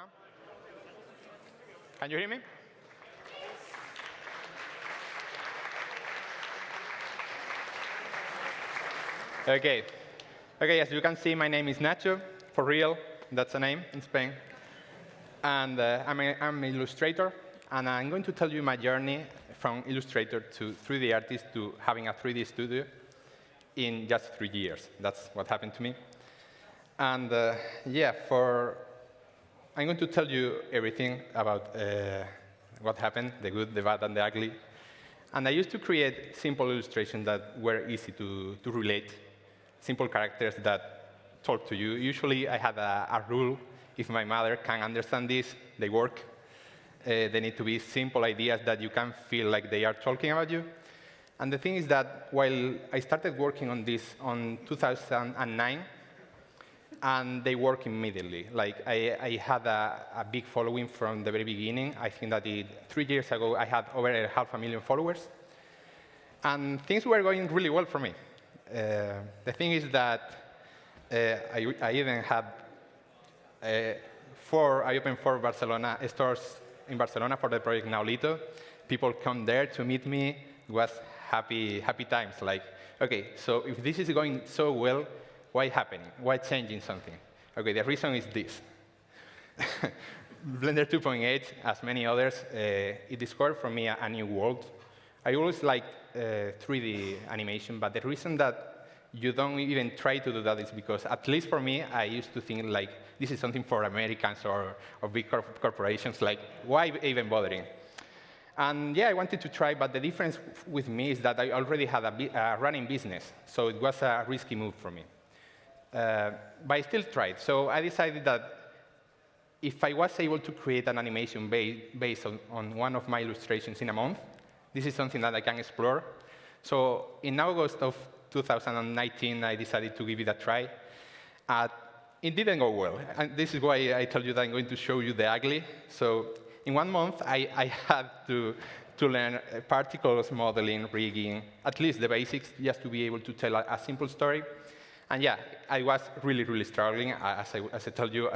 everyone. Can you hear me? Okay. Okay, as you can see, my name is Nacho, for real. That's a name in Spain. And uh, I'm, a, I'm an illustrator, and I'm going to tell you my journey from illustrator to 3D artist to having a 3D studio in just three years. That's what happened to me. And uh, yeah, for I'm going to tell you everything about uh, what happened, the good, the bad, and the ugly. And I used to create simple illustrations that were easy to, to relate, simple characters that talk to you. Usually, I had a, a rule. If my mother can understand this, they work. Uh, they need to be simple ideas that you can feel like they are talking about you. And the thing is that while I started working on this on 2009, and they work immediately. Like I, I had a, a, big following from the very beginning. I think that it, three years ago, I had over half a million followers. And things were going really well for me. Uh, the thing is that uh, I, I, even had uh, four, I opened four Barcelona stores in Barcelona for the project Naolito. People come there to meet me. It was happy, happy times. Like, OK, so if this is going so well, why happening? Why changing something? OK, the reason is this. Blender 2.8, as many others, uh, it discovered for me a, a, new world. I always liked uh, 3D animation, but the reason that you don't even try to do that is because, at least for me, I used to think like this is something for Americans or, or big corp corporations. Like, why even bothering? And yeah, I wanted to try, but the difference with me is that I already had a, a running business, so it was a risky move for me. Uh, but I still tried. So I decided that if I was able to create an animation ba based on, on, one of my illustrations in a month, this is something that I can explore. So in August of 2019, I decided to give it a try. Uh, it didn't go well. And this is why I told you that I'm going to show you the ugly. So in one month, I, I had to, to learn particles modeling, rigging, at least the basics, just to be able to tell a, a simple story. And yeah, I was really, really struggling. As I, as I told you,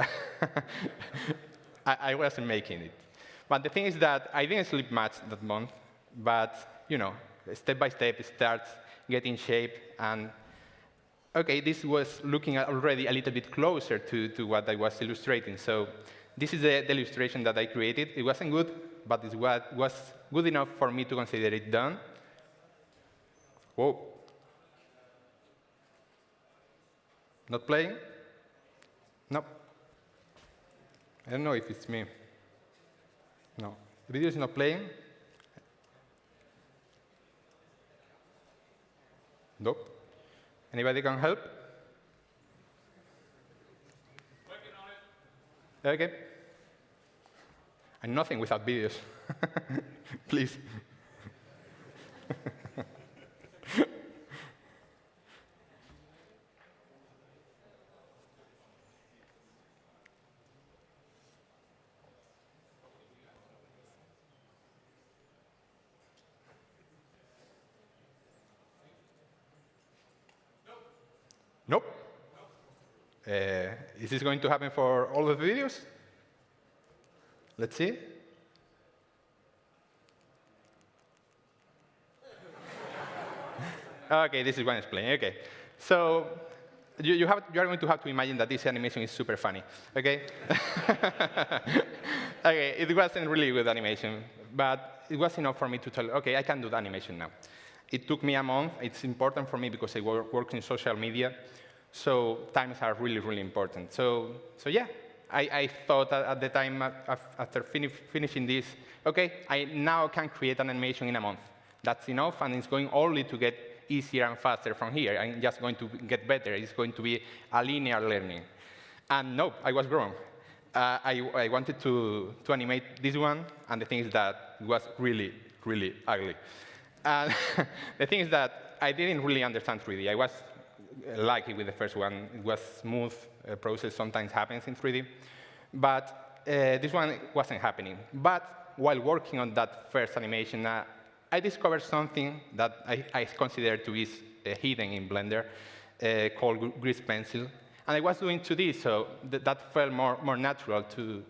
I, I, wasn't making it. But the thing is that I didn't sleep much that month. But you know, step by step, it starts getting shape. And OK, this was looking already a little bit closer to, to what I was illustrating. So this is the, the illustration that I created. It wasn't good, but it was good enough for me to consider it done. Whoa. Not playing? Nope. I don't know if it's me. No. The video is not playing. Nope. Anybody can help? Okay. I'm nothing without videos. Please. Nope. Uh, is this going to happen for all of the videos? Let's see. OK, this is one explaining. OK. So you, you, have, you are going to have to imagine that this animation is super funny. OK? OK, it wasn't really good animation, but it was enough for me to tell, OK, I can do the animation now. It took me a month. It's important for me because I work, work in social media. So times are really, really important. So, so yeah, I, I thought at the time after fini finishing this, OK, I now can create an animation in a month. That's enough, and it's going only to get easier and faster from here. I'm just going to get better. It's going to be a linear learning. And no, I was wrong. Uh, I, I, wanted to, to animate this one, and the thing is that it was really, really ugly. And the thing is that I didn't really understand 3D. I was lucky with the first one. It was smooth uh, process, sometimes happens in 3D. But uh, this one wasn't happening. But while working on that first animation, uh, I discovered something that I, I consider to be uh, hidden in Blender uh, called Grease Pencil. And I was doing 2D, so th that felt more, more natural to,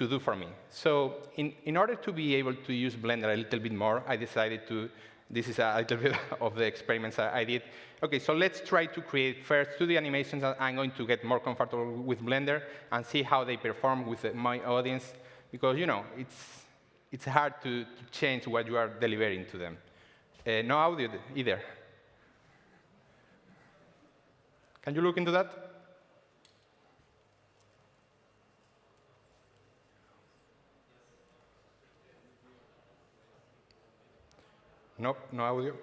to do for me. So in, in order to be able to use Blender a little bit more, I decided to, this is a little bit of the experiments I did. OK, so let's try to create first 2D animations. I'm going to get more comfortable with Blender and see how they perform with my audience. Because, you know, it's, it's hard to, to change what you are delivering to them. Uh, no audio either. Can you look into that? No, no audio.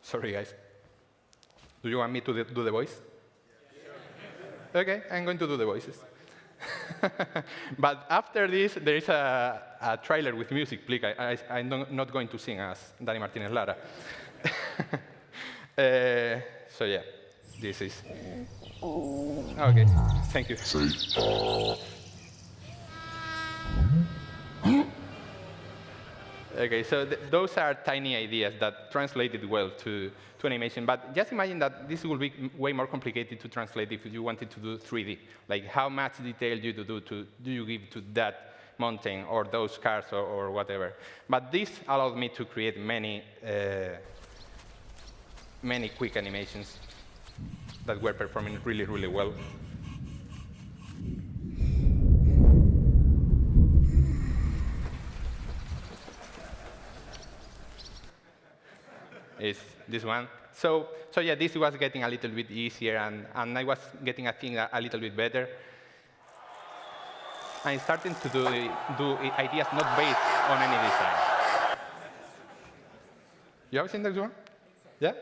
Sorry, guys. Do you want me to do the voice? OK, I'm going to do the voices. but after this, there is a, a trailer with music. Please, I, am not going to sing as Dani Martinez Lara. uh, so yeah, this is. OK, thank you. Okay, so th those are tiny ideas that translated well to, to animation. But just imagine that this will be way more complicated to translate if you wanted to do 3D. Like how much detail do you do, to, do you give to that mountain or those cars or, or whatever. But this allowed me to create many, uh, many quick animations that were performing really, really well. Is this one. So, so yeah, this was getting a little bit easier, and, and I was getting a thing a, a little bit better. I'm starting to do, do ideas not based on any design. You have seen this one? Yeah?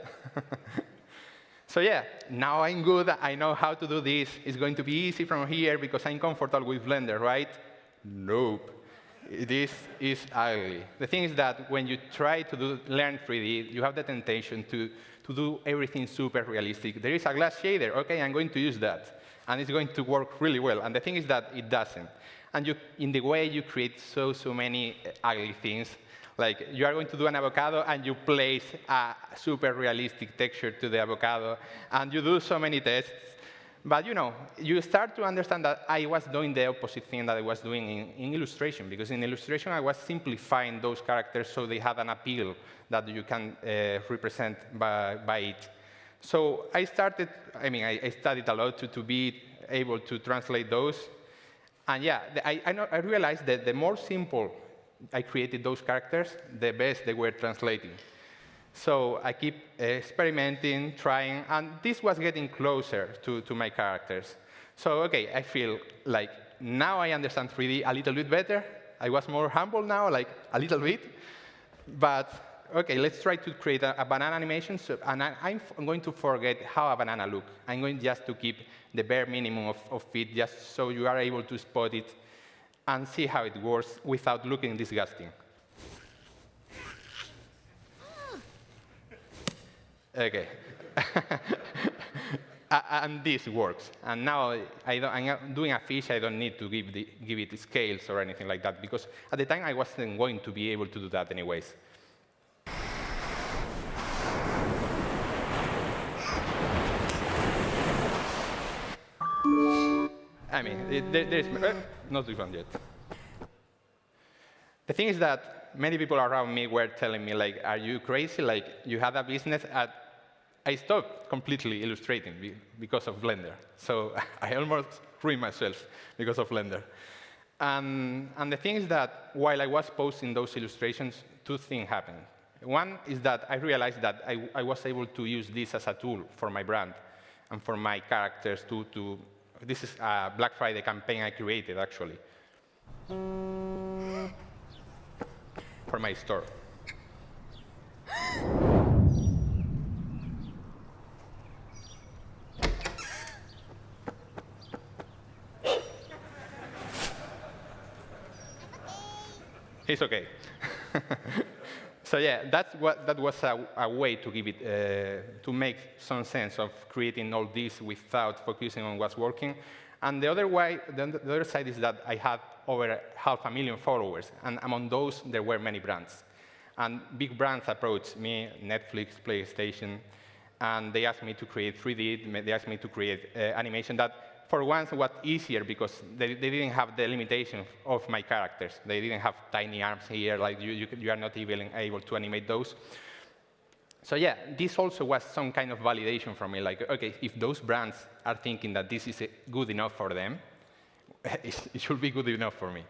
so yeah, now I'm good. I know how to do this. It's going to be easy from here because I'm comfortable with Blender, right? Nope this is ugly. The thing is that when you try to do, learn 3D, you have the temptation to, to do everything super realistic. There is a glass shader. OK, I'm going to use that. And it's going to work really well. And the thing is that it doesn't. And you, in the way you create so, so many eh, ugly things, like you are going to do an avocado and you place a super realistic texture to the avocado, and you do so many tests, but you know, you start to understand that I was doing the opposite thing that I was doing in, in, illustration, because in illustration I was simplifying those characters so they had an appeal that you can uh, represent by, by, it. So I started, I mean, I, I studied a lot to, to, be able to translate those. And yeah, I, I, know, I realized that the more simple I created those characters, the best they were translating. So I keep experimenting, trying, and this was getting closer to, to my characters. So OK, I feel like now I understand 3D a little bit better. I was more humble now, like a little bit. But OK, let's try to create a, a banana animation. So, and I, am going to forget how a banana looks. I'm going just to keep the bare minimum of, of it, just so you are able to spot it and see how it works without looking disgusting. OK. and this works. And now I am doing a fish. I don't need to give, the, give it scales or anything like that, because at the time I wasn't going to be able to do that anyways. I mean, there, there's uh, not this one yet. The thing is that many people around me were telling me, like, are you crazy? Like, you had a business at I stopped completely illustrating because of Blender. So I almost ruined myself because of Blender. And, and, the thing is that while I was posting those illustrations, two things happened. One is that I realized that I, I, was able to use this as a tool for my brand and for my characters to, to this is a Black Friday campaign I created, actually, for my store. It's OK. so yeah, that's what, that was a, a way to give it, uh, to make some sense of creating all this without focusing on what's working. And the other way, the, the other side is that I had over half a million followers, and among those, there were many brands. And big brands approached me, Netflix, PlayStation, and they asked me to create 3D. They asked me to create uh, animation that, for once, was easier because they, they, didn't have the limitation of my characters. They didn't have tiny arms here, like you, you, you are not even able to animate those. So yeah, this also was some kind of validation for me, like, OK, if those brands are thinking that this is good enough for them, it should be good enough for me.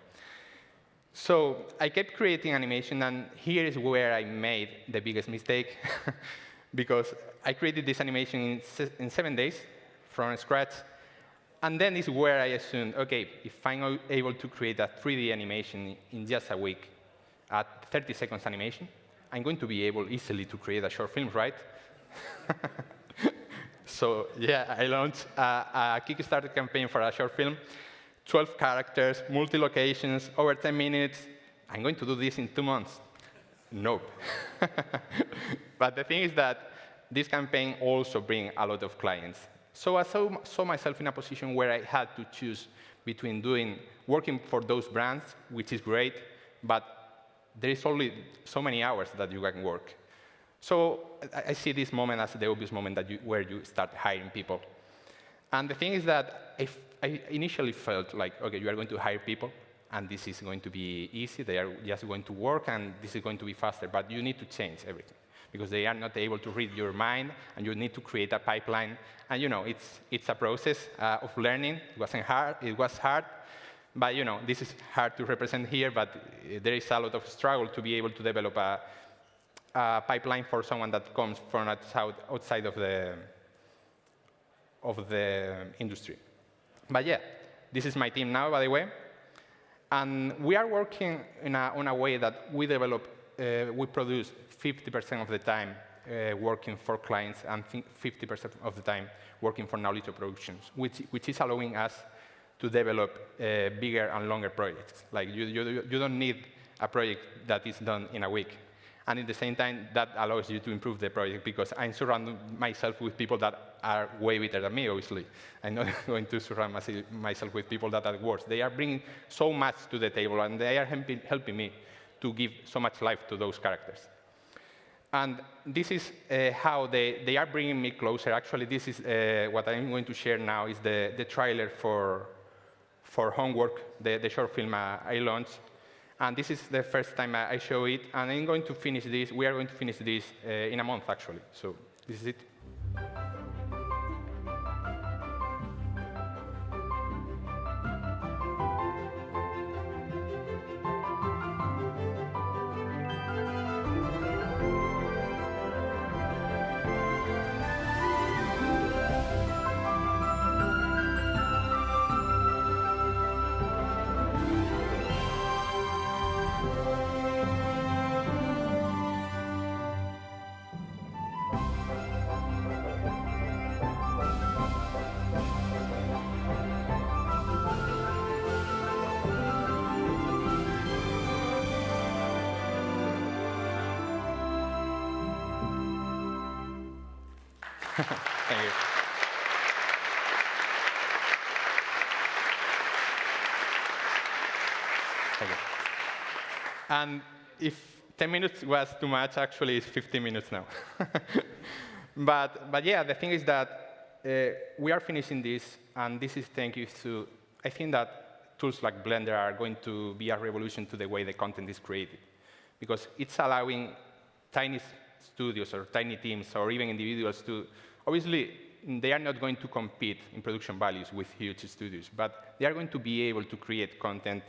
So I kept creating animation, and here is where I made the biggest mistake, because I created this animation in, se in seven days from scratch, and then is where I assumed, OK, if I'm able to create a 3D animation in just a week at 30 seconds animation, I'm going to be able easily to create a short film, right? so yeah, I launched a, a Kickstarter campaign for a short film, 12 characters, multi-locations, over 10 minutes. I'm going to do this in two months. Nope. but the thing is that this campaign also brings a lot of clients. So I saw, saw myself in a position where I had to choose between doing working for those brands, which is great, but there is only so many hours that you can work. So I, see this moment as the obvious moment that you, where you start hiring people. And the thing is that I initially felt like, OK, you are going to hire people, and this is going to be easy. They are just going to work, and this is going to be faster. But you need to change everything because they are not able to read your mind, and you need to create a pipeline. And you know, it's, it's a process uh, of learning. It wasn't hard. It was hard, but you know, this is hard to represent here, but there is a lot of struggle to be able to develop a, a pipeline for someone that comes from outside of the, of the industry. But yeah, this is my team now, by the way. And we are working in a, in a way that we develop, we produce 50% of the time uh, working for clients and 50% of the time working for knowledge productions, which, which is allowing us to develop uh, bigger and longer projects. Like you, you, you don't need a project that is done in a week. And at the same time, that allows you to improve the project because I'm surrounding myself with people that are way better than me, obviously. I'm not going to surround myself with people that are worse. They are bringing so much to the table, and they are helping, helping me to give so much life to those characters. And this is uh, how they, they are bringing me closer. Actually, this is uh, what I'm going to share now is the, the trailer for, for homework, the, the short film uh, I launched. And this is the first time I show it. And I'm going to finish this. We are going to finish this uh, in a month, actually. So this is it. And if 10 minutes was too much, actually it's 15 minutes now. but, but yeah, the thing is that uh, we are finishing this, and this is thank you to, I think that tools like Blender are going to be a revolution to the way the content is created. Because it's allowing tiny studios or tiny teams or even individuals to Obviously, they are not going to compete in production values with huge studios, but they are going to be able to create content,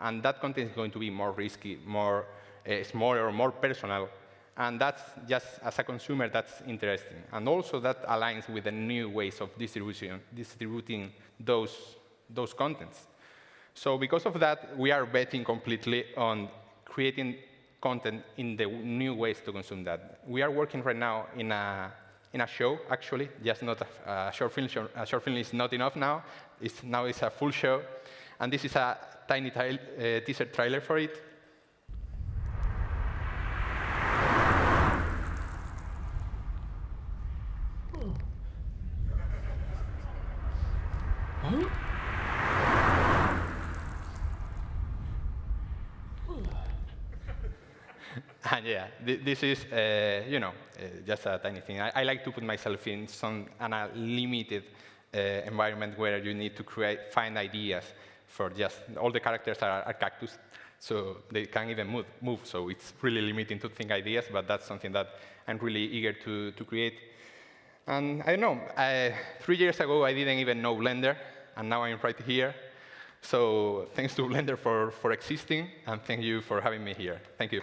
and that content is going to be more risky, more uh, smaller, more personal, and that's just, as a consumer, that's interesting. And also that aligns with the new ways of distribution, distributing those, those contents. So because of that, we are betting completely on creating content in the new ways to consume that. We are working right now in a in a show, actually, just not a, a short film. A short film is not enough now. It's, now it's a full show. And this is a tiny uh, teaser trailer for it. And yeah, th this is, uh, you know, uh, just a tiny thing. I, I, like to put myself in some in a limited uh, environment where you need to create, find ideas for just, all the characters are, are cactus, so they can't even move, move. So it's really limiting to think ideas, but that's something that I'm really eager to, to create. And I don't know, uh, three years ago, I didn't even know Blender, and now I'm right here. So thanks to Blender for, for existing, and thank you for having me here. Thank you.